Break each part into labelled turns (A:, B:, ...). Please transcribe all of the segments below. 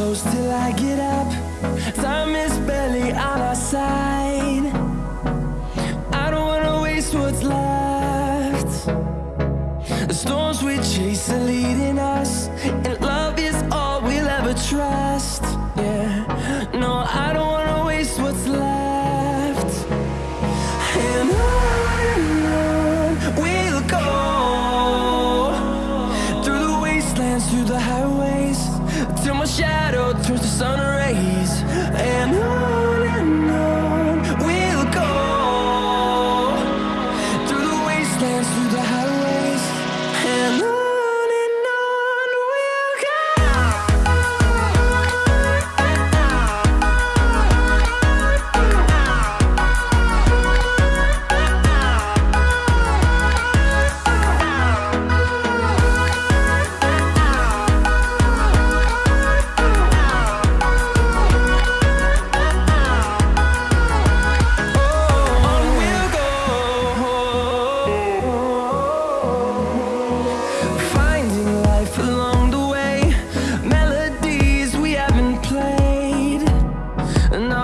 A: close till I get up. Time is barely on our side. I don't wanna waste what's left. The storms we chase are leading up.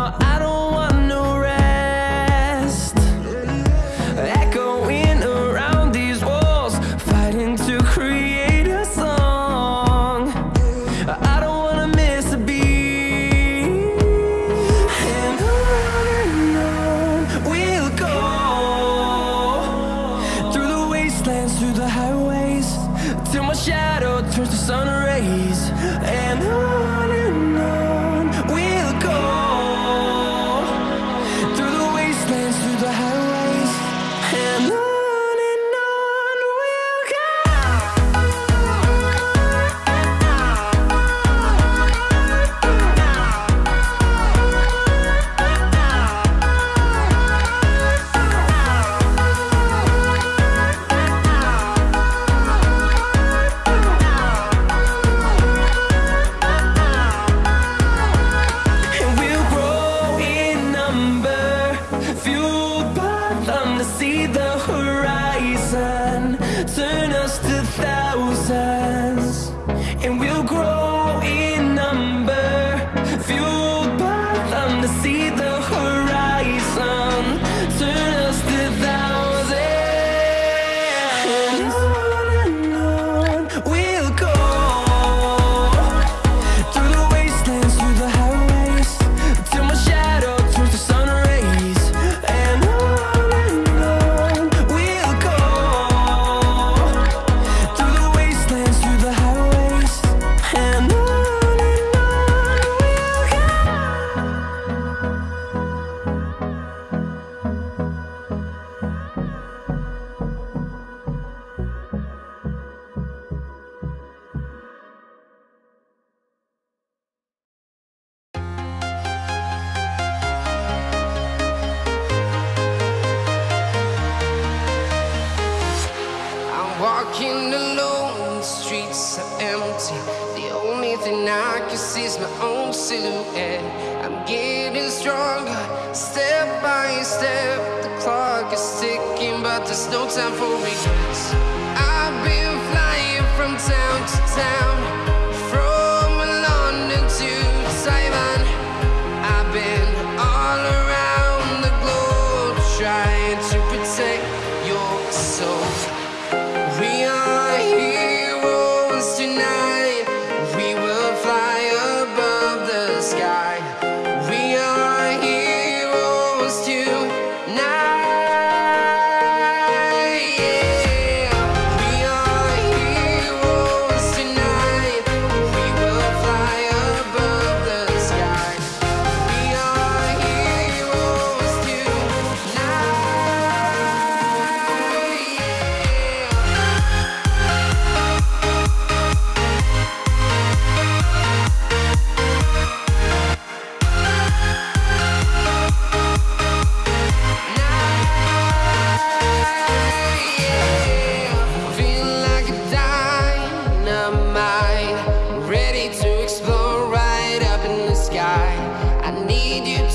A: I don't my
B: own silhouette. I'm getting stronger, step by step. The clock is ticking, but there's no time for regrets. I've been flying from town to town.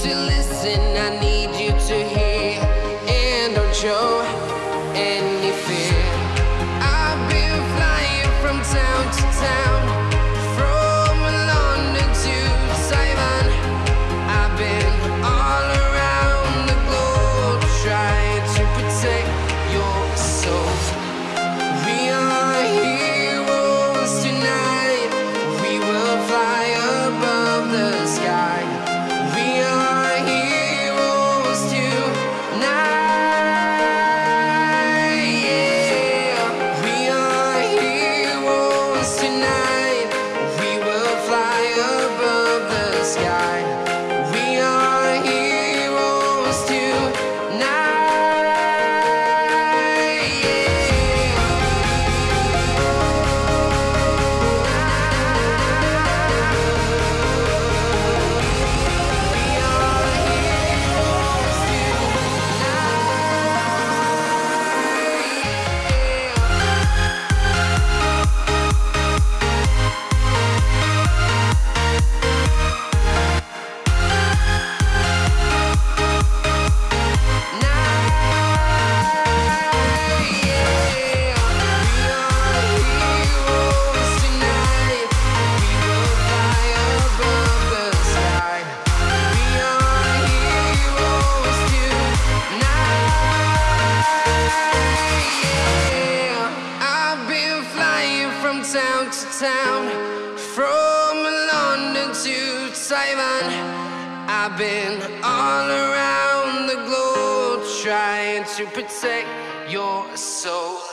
B: to listen. Town, from London to Taiwan. I've been all around the globe trying to protect your soul.